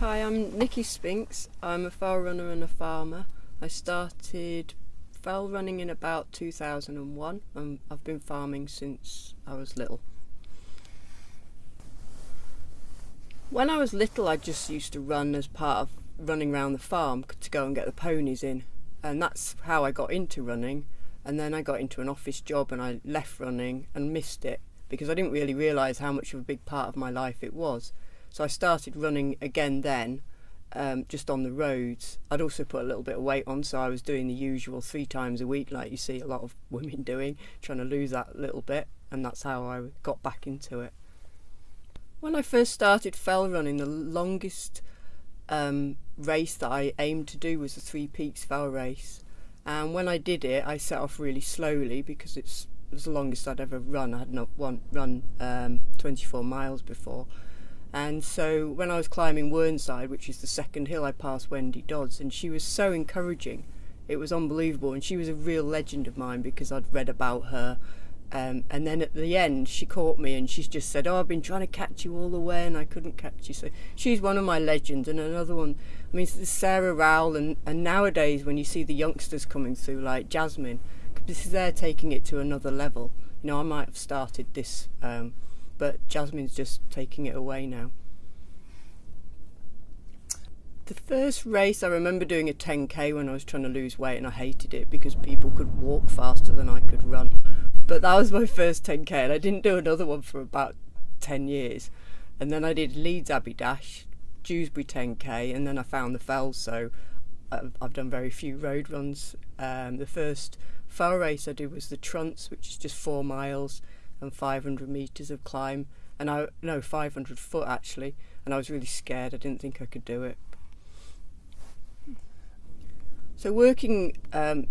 Hi, I'm Nicky Spinks. I'm a fell runner and a farmer. I started fell running in about 2001 and I've been farming since I was little. When I was little I just used to run as part of running around the farm to go and get the ponies in and that's how I got into running and then I got into an office job and I left running and missed it because I didn't really realise how much of a big part of my life it was. So I started running again then um, just on the roads. I'd also put a little bit of weight on, so I was doing the usual three times a week, like you see a lot of women doing, trying to lose that little bit, and that's how I got back into it. When I first started fell running, the longest um, race that I aimed to do was the Three Peaks Fell race, and when I did it, I set off really slowly because it's it was the longest I'd ever run. I had not one, run um, 24 miles before and so when I was climbing Whernside, which is the second hill, I passed Wendy Dodds, and she was so encouraging. It was unbelievable, and she was a real legend of mine because I'd read about her. Um, and then at the end, she caught me and she just said, "Oh, I've been trying to catch you all the way, and I couldn't catch you." So she's one of my legends, and another one. I mean, Sarah Rowell, and, and nowadays when you see the youngsters coming through, like Jasmin, this is they're taking it to another level. You know, I might have started this. Um, but Jasmin's just taking it away now. The first race I remember doing a 10k when I was trying to lose weight and I hated it because people could walk faster than I could run. But that was my first 10k and I didn't do another one for about 10 years. And then I did Leeds Abbey Dash, Dewsbury 10k and then I found the fells so I've, I've done very few road runs. Um, the first fell race I did was the Trunts which is just four miles and 500 meters of climb. And I no 500 foot actually. And I was really scared. I didn't think I could do it. So working um,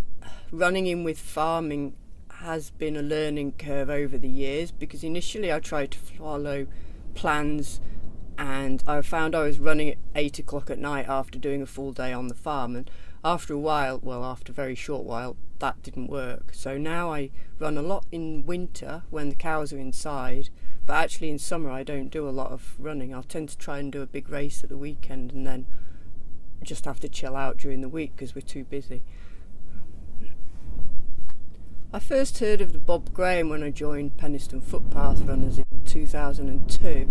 running in with farming has been a learning curve over the years because initially I tried to follow plans and I found I was running at eight o'clock at night after doing a full day on the farm. And after a while well after a very short while that didn't work. So now I run a lot in winter when the cows are inside, but actually in summer I don't do a lot of running. I'll tend to try and do a big race at the weekend and then just have to chill out during the week because we're too busy. I first heard of the Bob Graham when I joined Penistone Footpath Runners in 2002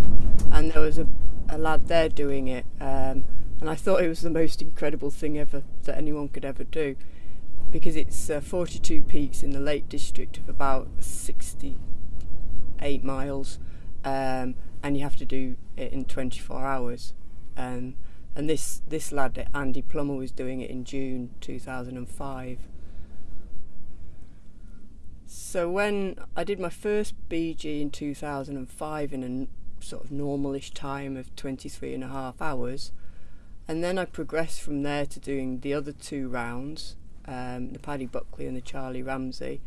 and there was a, a lad there doing it um, and I thought it was the most incredible thing ever that anyone could ever do because it's uh, 42 peaks in the Lake District of about 68 miles um, and you have to do it in 24 hours. Um, and this this lad Andy Plummer was doing it in June 2005 so when I did my first BG in 2005 in a sort of normalish time of 23 and a half hours and then I progressed from there to doing the other two rounds um, the Paddy Buckley and the Charlie Ramsay.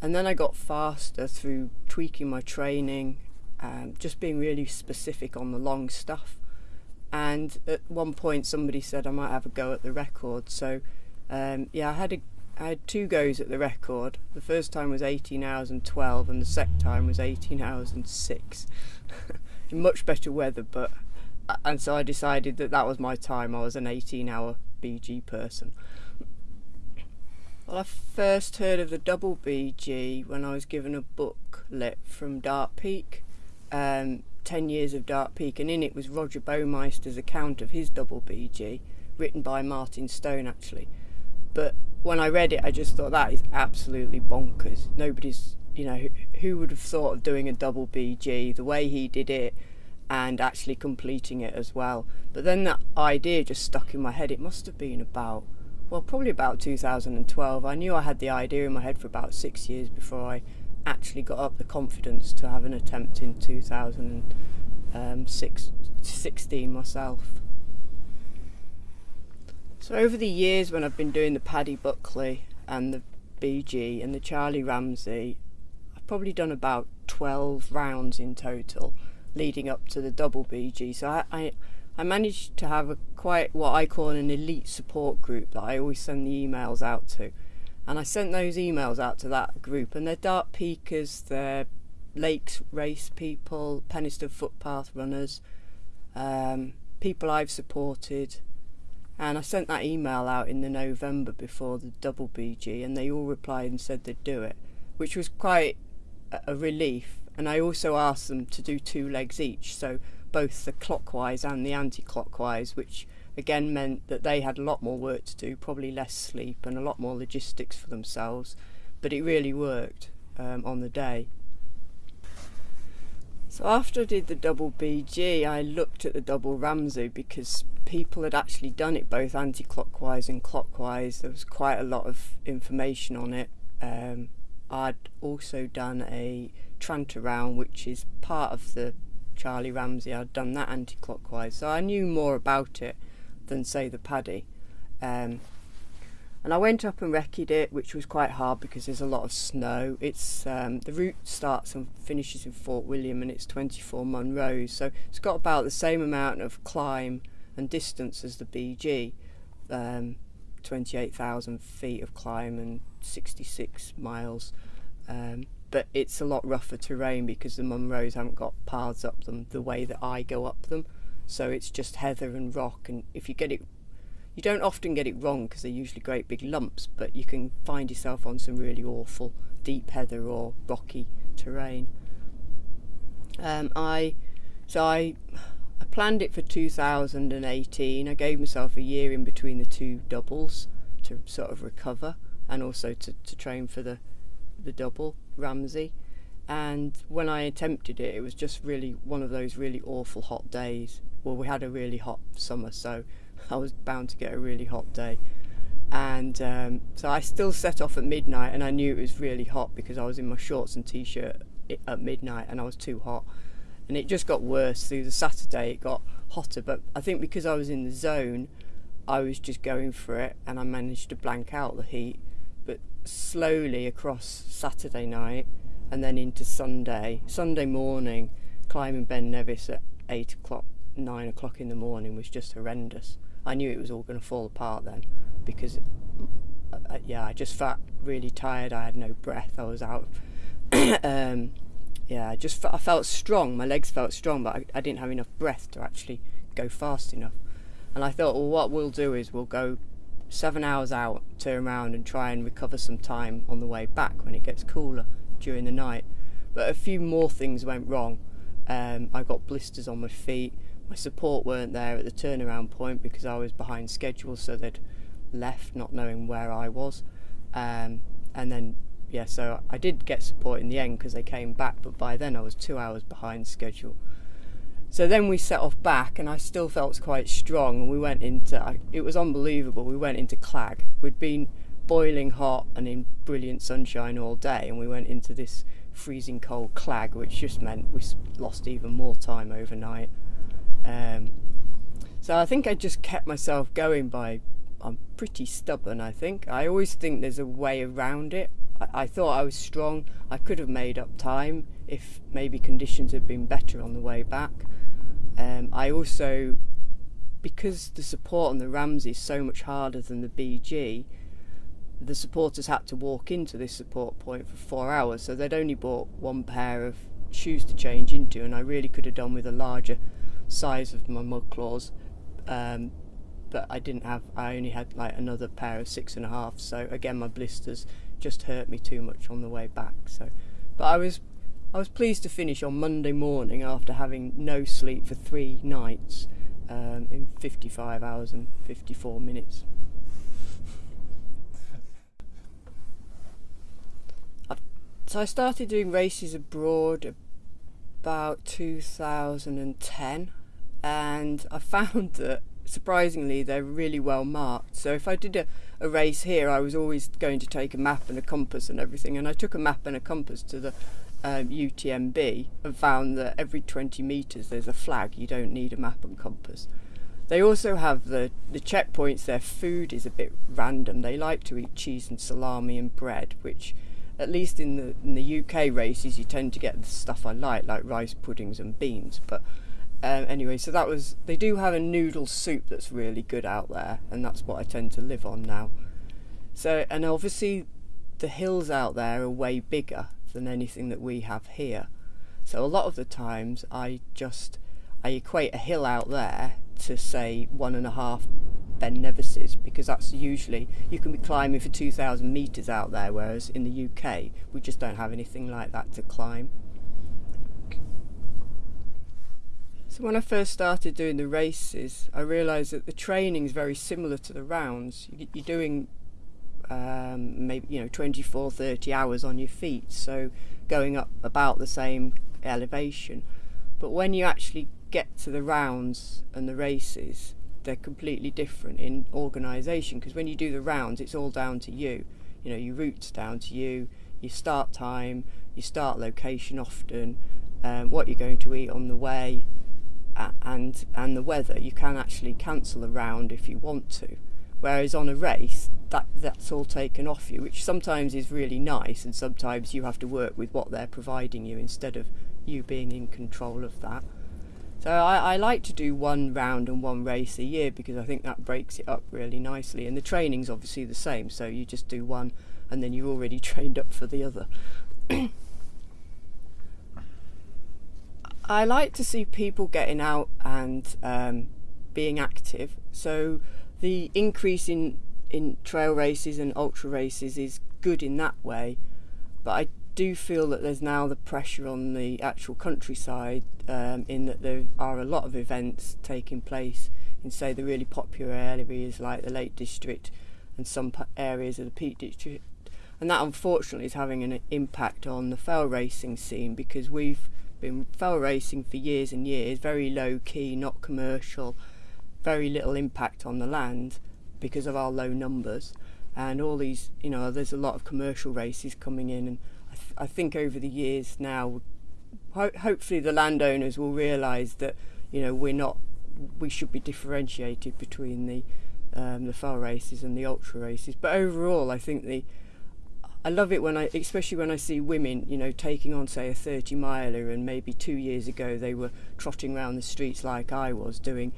And then I got faster through tweaking my training, um, just being really specific on the long stuff. And at one point, somebody said I might have a go at the record. So, um, yeah, I had a, I had two goes at the record. The first time was 18 hours and 12, and the second time was 18 hours and 6. In much better weather, but and so I decided that that was my time. I was an 18 hour BG person. Well, I first heard of the double BG when I was given a booklet from Dark Peak, um, 10 Years of Dark Peak, and in it was Roger Baumeister's account of his double BG, written by Martin Stone actually. But when I read it, I just thought that is absolutely bonkers. Nobody's, you know, who, who would have thought of doing a double BG the way he did it and actually completing it as well. But then that idea just stuck in my head. It must have been about well, probably about 2012. I knew I had the idea in my head for about six years before I actually got up the confidence to have an attempt in 2016 um, myself. So over the years when I've been doing the Paddy Buckley and the BG and the Charlie Ramsay, I've probably done about 12 rounds in total leading up to the double BG. So I, I I managed to have a quite what I call an elite support group that I always send the emails out to. And I sent those emails out to that group, and they're Dark Peakers, they're Lakes race people, Penistone footpath runners, um, people I've supported, and I sent that email out in the November before the double BG, and they all replied and said they'd do it, which was quite a relief. And I also asked them to do two legs each, so both the clockwise and the anti-clockwise, which again meant that they had a lot more work to do, probably less sleep and a lot more logistics for themselves. But it really worked um, on the day. So after I did the double BG, I looked at the double Ramsay because people had actually done it both anti-clockwise and clockwise. There was quite a lot of information on it. Um, I'd also done a Tranter round, which is part of the Charlie Ramsay. I'd done that anti-clockwise, so I knew more about it than say the Paddy. Um, and I went up and recce'd it, which was quite hard because there's a lot of snow. It's um, the route starts and finishes in Fort William, and it's 24 Munros, so it's got about the same amount of climb and distance as the BG, um, 28,000 feet of climb and 66 miles. Um, but it's a lot rougher terrain because the Munros haven't got paths up them the way that I go up them. So it's just heather and rock, and if you get it you don't often get it wrong because they're usually great big lumps, but you can find yourself on some really awful deep heather or rocky terrain. Um, I so I I planned it for 2018. I gave myself a year in between the two doubles to sort of recover and also to, to train for the the double Ramsay. And when I attempted it, it was just really one of those really awful hot days. Well, we had a really hot summer, so I was bound to get a really hot day. And um, so I still set off at midnight, and I knew it was really hot because I was in my shorts and t shirt at midnight and I was too hot. And it just got worse through the Saturday, it got hotter. But I think because I was in the zone, I was just going for it and I managed to blank out the heat. But slowly across Saturday night and then into Sunday, Sunday morning, climbing Ben Nevis at 8 o'clock, 9 o'clock in the morning was just horrendous. I knew it was all going to fall apart then because, uh, yeah, I just felt really tired. I had no breath. I was out. um, yeah, I just I felt strong. My legs felt strong, but I, I didn't have enough breath to actually go fast enough. And I thought, well, what we'll do is we'll go seven hours out, turn around, and try and recover some time on the way back when it gets cooler during the night. But a few more things went wrong. Um, I got blisters on my feet my support weren't there at the turnaround point because I was behind schedule, so they'd left not knowing where I was. Um, and then, yeah, so I did get support in the end because they came back, but by then I was two hours behind schedule. So then we set off back, and I still felt quite strong. And we went into it was unbelievable. We went into Clag. We'd been boiling hot and in brilliant sunshine all day, and we went into this freezing cold Clag, which just meant we lost even more time overnight. Um, so I think I just kept myself going by, I'm pretty stubborn, I think. I always think there's a way around it. I, thought I was strong. I could have made up time if maybe conditions had been better on the way back. Um, I also, because the support on the Ramsay is so much harder than the BG, the supporters had to walk into this support point for four hours, so they'd only bought one pair of shoes to change into, and I really could have done with a larger size of my mud claws. Um, but I didn't have, I only had like another pair of six and a half. So again, my blisters just hurt me too much on the way back. So, but I was, I was pleased to finish on Monday morning after having no sleep for three nights um, in 55 hours and 54 minutes. so I started doing races abroad about 2010 and I found that surprisingly they're really well marked. So if I did a, a race here, I was always going to take a map and a compass and everything, and I took a map and a compass to the um, UTMB and found that every 20 metres there's a flag. You don't need a map and compass. They also have the, the checkpoints, their food is a bit random. They like to eat cheese and salami and bread, which at least in the in the UK races you tend to get the stuff I like, like rice puddings and beans. But um, anyway, so that was they do have a noodle soup that's really good out there, and that's what I tend to live on now. So and obviously the hills out there are way bigger than anything that we have here. So a lot of the times I just I equate a hill out there to say one and a half Ben Nevises because that's usually you can be climbing for 2,000 meters out there, whereas in the UK we just don't have anything like that to climb. So when I first started doing the races, I realised that the training is very similar to the rounds. You're doing um, maybe you know 24, 30 hours on your feet, so going up about the same elevation. But when you actually get to the rounds and the races, they're completely different in organisation because when you do the rounds, it's all down to you. You know, your route's down to you, your start time, your start location often, um, what you're going to eat on the way, and and the weather. You can actually cancel a round if you want to. Whereas on a race, that that's all taken off you, which sometimes is really nice, and sometimes you have to work with what they're providing you instead of you being in control of that. So I, I, like to do one round and one race a year because I think that breaks it up really nicely. And the training's obviously the same, so you just do one and then you're already trained up for the other. I like to see people getting out and um, being active. So the increase in in trail races and ultra races is good in that way, but I do feel that there's now the pressure on the actual countryside um, in that there are a lot of events taking place in say the really popular areas like the Lake District and some areas of the Peak District and that unfortunately is having an impact on the fell racing scene because we've been fell racing for years and years very low key not commercial very little impact on the land because of our low numbers. And all these you know there's a lot of commercial races coming in and I, th- I think over the years now ho- hopefully the landowners will realize that you know we're not we should be differentiated between the um, the fell races and the ultra races. But overall I think the I love it when I, especially when I see women, you know, taking on say a 30 miler, and maybe two years ago they were trotting around the streets like I was, doing,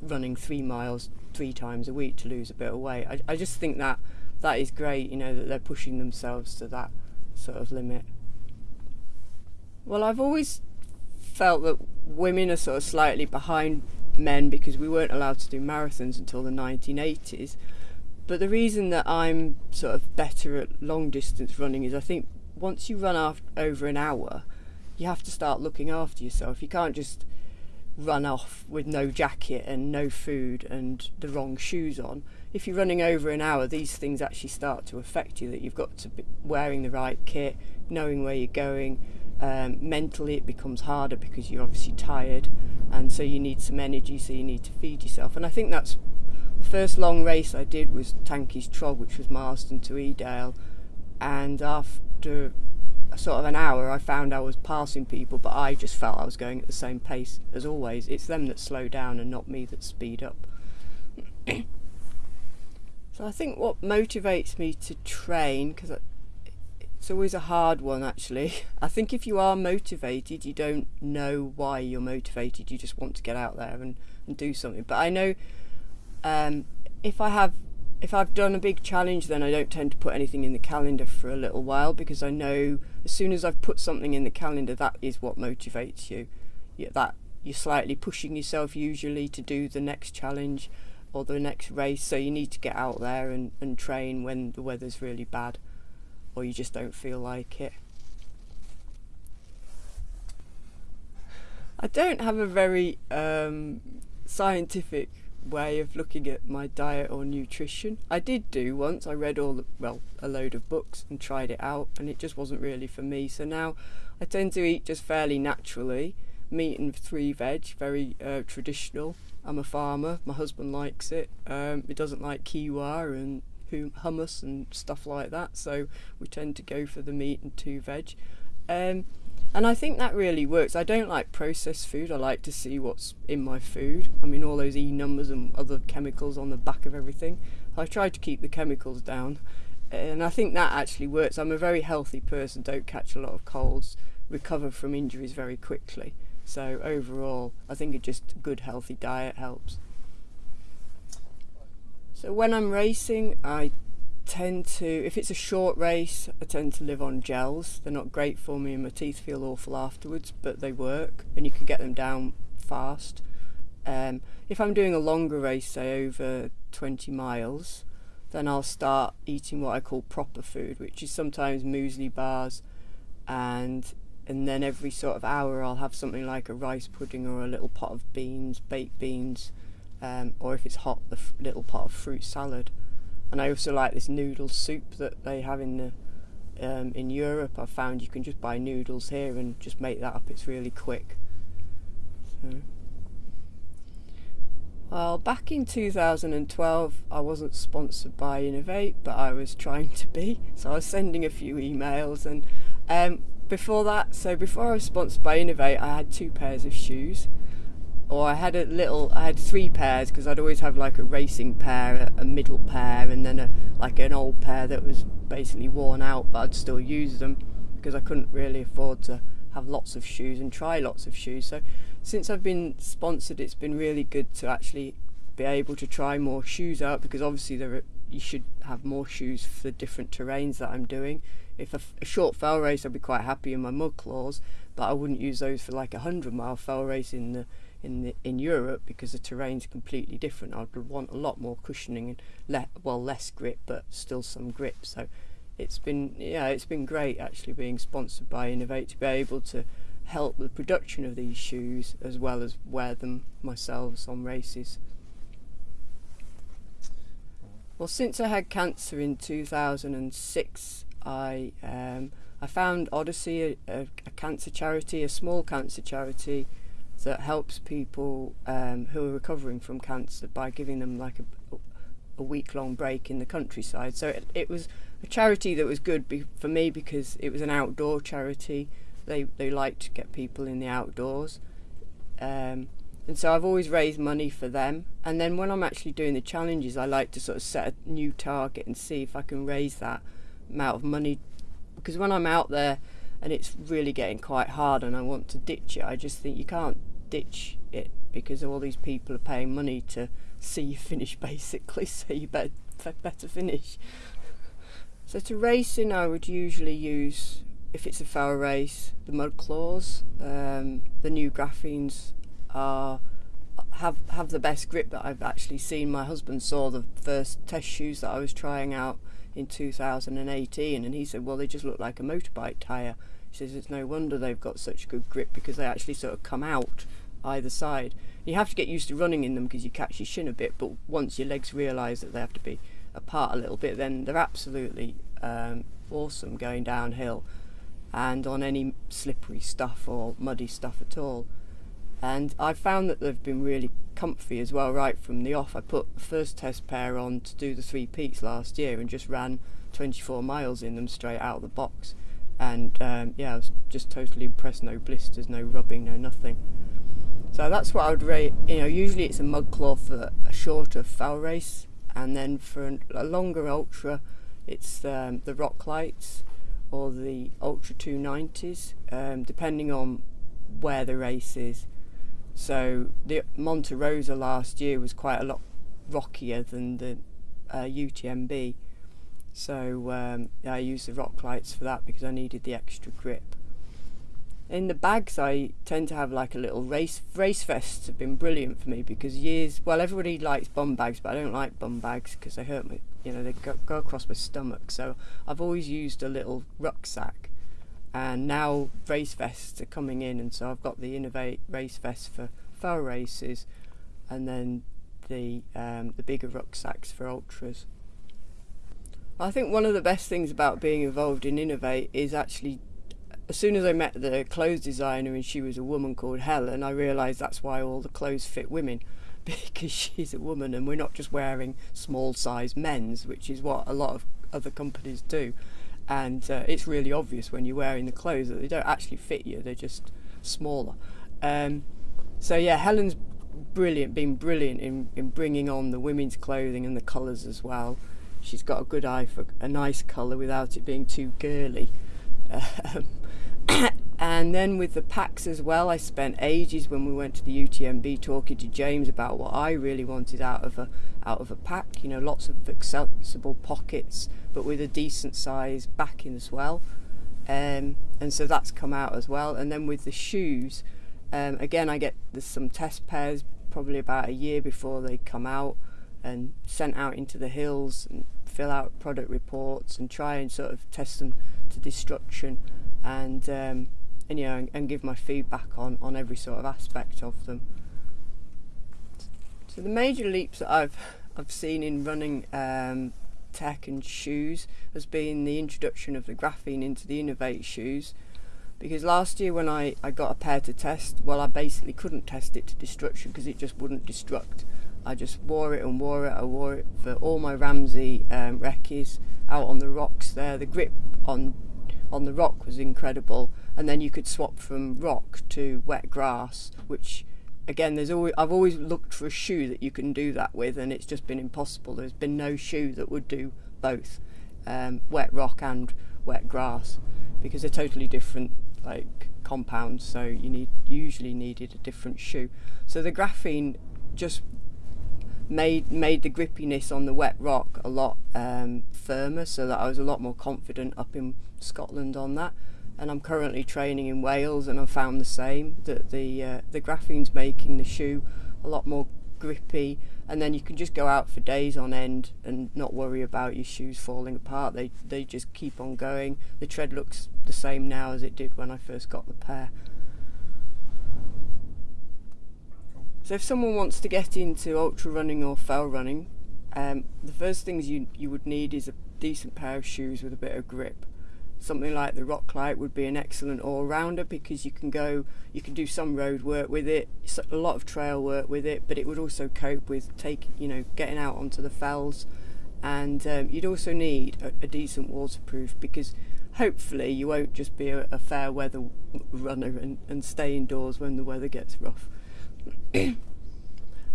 running three miles three times a week to lose a bit of weight. I, I just think that that is great, you know, that they're pushing themselves to that sort of limit. Well, I've always felt that women are sort of slightly behind men because we weren't allowed to do marathons until the 1980s. But the reason that I'm sort of better at long distance running is I think once you run after, over an hour, you have to start looking after yourself. You can't just run off with no jacket and no food and the wrong shoes on. If you're running over an hour, these things actually start to affect you. That you've got to be wearing the right kit, knowing where you're going. Um, mentally, it becomes harder because you're obviously tired, and so you need some energy. So you need to feed yourself. And I think that's first long race I did was Tanky's Trog, which was Marsden to Edale, and after sort of an hour, I found I was passing people, but I just felt I was going at the same pace as always. It's them that slow down and not me that speed up. so I think what motivates me to train, because it's always a hard one actually. I think if you are motivated, you don't know why you're motivated, you just want to get out there and, and do something. But I know um, if I have if I've done a big challenge, then I don't tend to put anything in the calendar for a little while because I know as soon as I've put something in the calendar, that is what motivates you. Yeah, that you're slightly pushing yourself usually to do the next challenge or the next race. So you need to get out there and, and train when the weather's really bad or you just don't feel like it. I don't have a very um, scientific way of looking at my diet or nutrition. I did do once. I read all the well a load of books and tried it out, and it just wasn't really for me. So now I tend to eat just fairly naturally, meat and three veg, very uh, traditional. I'm a farmer. My husband likes it. Um, he doesn't like quinoa and hummus and stuff like that, so we tend to go for the meat and two veg. Um, and I think that really works. I don't like processed food. I like to see what's in my food. I mean, all those E numbers and other chemicals on the back of everything. I try to keep the chemicals down. And I think that actually works. I'm a very healthy person, don't catch a lot of colds, recover from injuries very quickly. So, overall, I think a just good, healthy diet helps. So, when I'm racing, I tend to, if it's a short race, I tend to live on gels. They're not great for me and my teeth feel awful afterwards, but they work and you can get them down fast. Um, if I'm doing a longer race, say over 20 miles, then I'll start eating what I call proper food, which is sometimes muesli bars, and and then every sort of hour I'll have something like a rice pudding or a little pot of beans, baked beans, um, or if it's hot, the f- little pot of fruit salad. And I also like this noodle soup that they have in the um, in Europe. I've found you can just buy noodles here and just make that up. It's really quick. So. Well, back in 2012, I wasn't sponsored by Inov-8, but I was trying to be. So I was sending a few emails, and um, before that, so before I was sponsored by Inov-8, I had two pairs of shoes, or I had a little, I had three pairs because I'd always have like a racing pair, a, a middle pair, and then a like an old pair that was basically worn out, but I'd still use them because I couldn't really afford to have lots of shoes and try lots of shoes. So since I've been sponsored, it's been really good to actually be able to try more shoes out because obviously there are, you should have more shoes for different terrains that I'm doing. If a, short fell race, I'd be quite happy in my mud claws, but I wouldn't use those for like a hundred mile fell race in the in the in Europe because the terrain's completely different. I'd want a lot more cushioning and le- well less grip, but still some grip. So it's been yeah, it's been great actually being sponsored by Inov-8 to be able to help the production of these shoes as well as wear them myself on races. Well, since I had cancer in 2006, I um, I found Odyssey, a, a, a, cancer charity, a small cancer charity that helps people um, who are recovering from cancer by giving them like a, a week long break in the countryside. So it, it was a charity that was good be, for me because it was an outdoor charity they they like to get people in the outdoors. Um, and so I've always raised money for them. And then when I'm actually doing the challenges, I like to sort of set a new target and see if I can raise that amount of money. Because when I'm out there and it's really getting quite hard and I want to ditch it, I just think you can't ditch it because all these people are paying money to see you finish basically. So you better better finish. So to racing, I would usually use if it's a fell race, the mud claws, um, the new graphenes are have have the best grip that I've actually seen. My husband saw the first test shoes that I was trying out in 2018, and he said, "Well, they just look like a motorbike tire." He says it's no wonder they've got such good grip because they actually sort of come out either side. You have to get used to running in them because you catch your shin a bit, but once your legs realise that they have to be apart a little bit, then they're absolutely um, awesome going downhill and on any slippery stuff or muddy stuff at all. And I found that they've been really comfy as well right from the off. I put the first test pair on to do the three peaks last year and just ran 24 miles in them straight out of the box. And um, yeah, I was just totally impressed. No blisters, no rubbing, no nothing. So that's what I would rate. You know, usually it's a mud claw for a shorter foul race, and then for a longer ultra, it's um, the Roclites or the Ultra 290s, um, depending on where the race is. So the Monte Rosa last year was quite a lot rockier than the uh, UTMB. So um, I used the Roclites for that because I needed the extra grip. In the bags, I tend to have like a little race race vests have been brilliant for me because years. Well, everybody likes bum bags, but I don't like bum bags because they hurt me you know, they go, go across my stomach. So I've always used a little rucksack. And now race vests are coming in, and so I've got the Inov-8 race vest for fell races, and then the um, the bigger rucksacks for ultras. I think one of the best things about being involved in Inov-8 is actually, as soon as I met the clothes designer and she was a woman called Helen, I realised that's why all the clothes fit women. because she's a woman and we're not just wearing small size men's, which is what a lot of other companies do. And uh, it's really obvious when you're wearing the clothes that they don't actually fit you, they're just smaller. Um, so, yeah, Helen's brilliant, been brilliant in, in bringing on the women's clothing and the colours as well. She's got a good eye for a nice colour without it being too girly. Um, and then with the packs as well, I spent ages when we went to the UTMB talking to James about what I really wanted out of a out of a pack. You know, lots of accessible pockets, but with a decent size backing as well. Um, and so that's come out as well. And then with the shoes, um, again, I get some test pairs probably about a year before they come out and sent out into the hills and fill out product reports and try and sort of test them to destruction and um, and know and, and, give my feedback on on every sort of aspect of them. So the major leaps that I've I've seen in running um, tech and shoes has been the introduction of the graphene into the Inov-8 shoes. Because last year when I, I got a pair to test, well, I basically couldn't test it to destruction because it just wouldn't destruct. I just wore it and wore it. I wore it for all my Ramsay um, out on the rocks there. The grip on on the rock was incredible, and then you could swap from rock to wet grass, which again, there's always I've always looked for a shoe that you can do that with, and it's just been impossible. There's been no shoe that would do both, um, wet rock and wet grass, because they're totally different like compounds. So you need usually needed a different shoe. So the graphene just made made the grippiness on the wet rock a lot um, firmer, so that I was a lot more confident up in Scotland on that. And I'm currently training in Wales, and I've found the same that the uh, the graphene's making the shoe a lot more grippy, and then you can just go out for days on end and not worry about your shoes falling apart. They they just keep on going. The tread looks the same now as it did when I first got the pair. So if someone wants to get into ultra running or fell running, um, the first things you, you would need is a decent pair of shoes with a bit of grip. Something like the Roclite would be an excellent all-rounder because you can go, you can do some road work with it, a lot of trail work with it, but it would also cope with take, you know, getting out onto the fells. And um, you'd also need a, a, decent waterproof because hopefully you won't just be a, a fair weather runner and, and stay indoors when the weather gets rough. and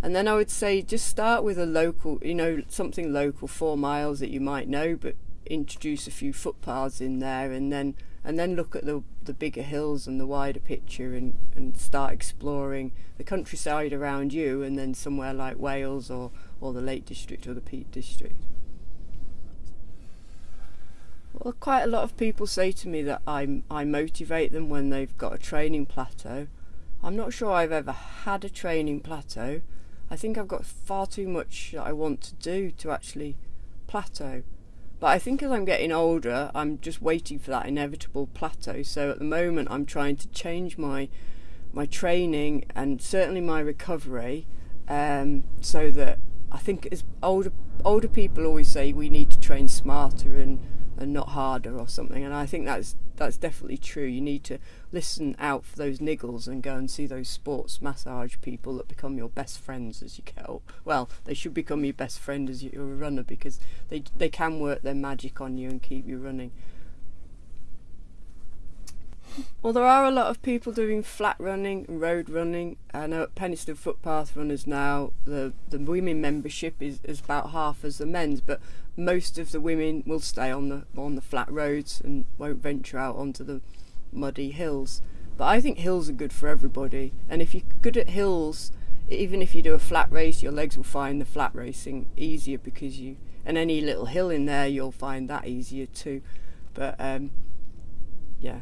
then I would say just start with a local, you know, something local, four miles that you might know, but introduce a few footpaths in there, and then and then look at the the bigger hills and the wider picture, and and start exploring the countryside around you, and then somewhere like Wales or or the Lake District or the Peak District. Well, quite a lot of people say to me that I I motivate them when they've got a training plateau I'm not sure I've ever had a training plateau. I think I've got far too much that I want to do to actually plateau. But I think as I'm getting older, I'm just waiting for that inevitable plateau. So at the moment, I'm trying to change my my training and certainly my recovery, um, so that I think as older older people always say we need to train smarter and and not harder or something. And I think that's that's definitely true. You need to listen out for those niggles and go and see those sports massage people that become your best friends as you get old. Well, they should become your best friend as you're a runner because they they can work their magic on you and keep you running. Well, there are a lot of people doing flat running and road running. I know at Penistone Footpath Runners now, the, the women membership is, is about half as the men's, but most of the women will stay on the on the flat roads and won't venture out onto the muddy hills. But I think hills are good for everybody, and if you're good at hills, even if you do a flat race, your legs will find the flat racing easier because you and any little hill in there, you'll find that easier too. But um, yeah.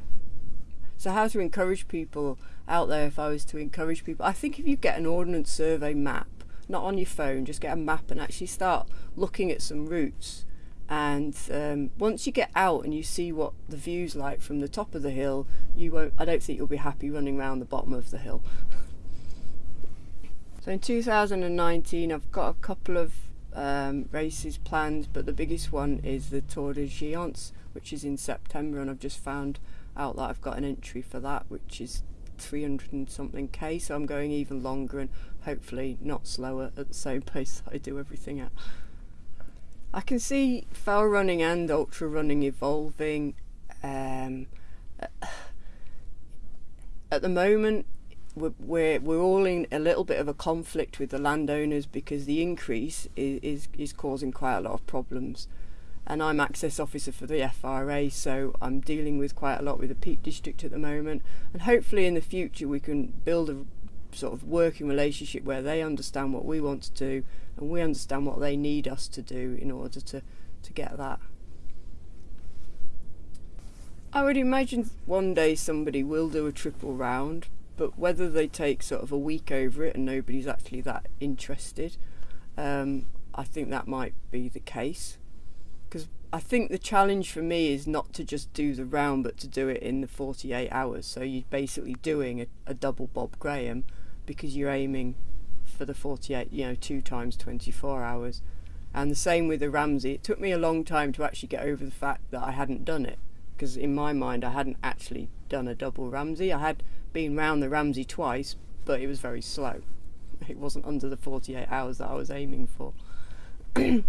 So how to encourage people out there? If I was to encourage people, I think if you get an ordnance survey map not on your phone, just get a map and actually start looking at some routes. And um, once you get out and you see what the view's like from the top of the hill, you won't. I don't think you'll be happy running around the bottom of the hill. so in 2019, I've got a couple of um, races planned, but the biggest one is the Tor des Géants, which is in September, and I've just found out that I've got an entry for that, which is 300 and something k so I'm going even longer and hopefully not slower at the same pace I do everything at. I can see fell running and ultra running evolving um, at the moment we're, we're all in a little bit of a conflict with the landowners because the increase is, is, is causing quite a lot of problems and I'm access officer for the FRA, so I'm dealing with quite a lot with the Peak District at the moment. And hopefully, in the future, we can build a sort of working relationship where they understand what we want to do and we understand what they need us to do in order to, to get that. I would imagine one day somebody will do a triple round, but whether they take sort of a week over it and nobody's actually that interested, um, I think that might be the case. I think the challenge for me is not to just do the round, but to do it in the 48 hours. So you're basically doing a, a double Bob Graham because you're aiming for the 48, you know, two times 24 hours. And the same with the Ramsay. It took me a long time to actually get over the fact that I hadn't done it because in my mind I hadn't actually done a double Ramsay. I had been round the Ramsay twice, but it was very slow. It wasn't under the 48 hours that I was aiming for.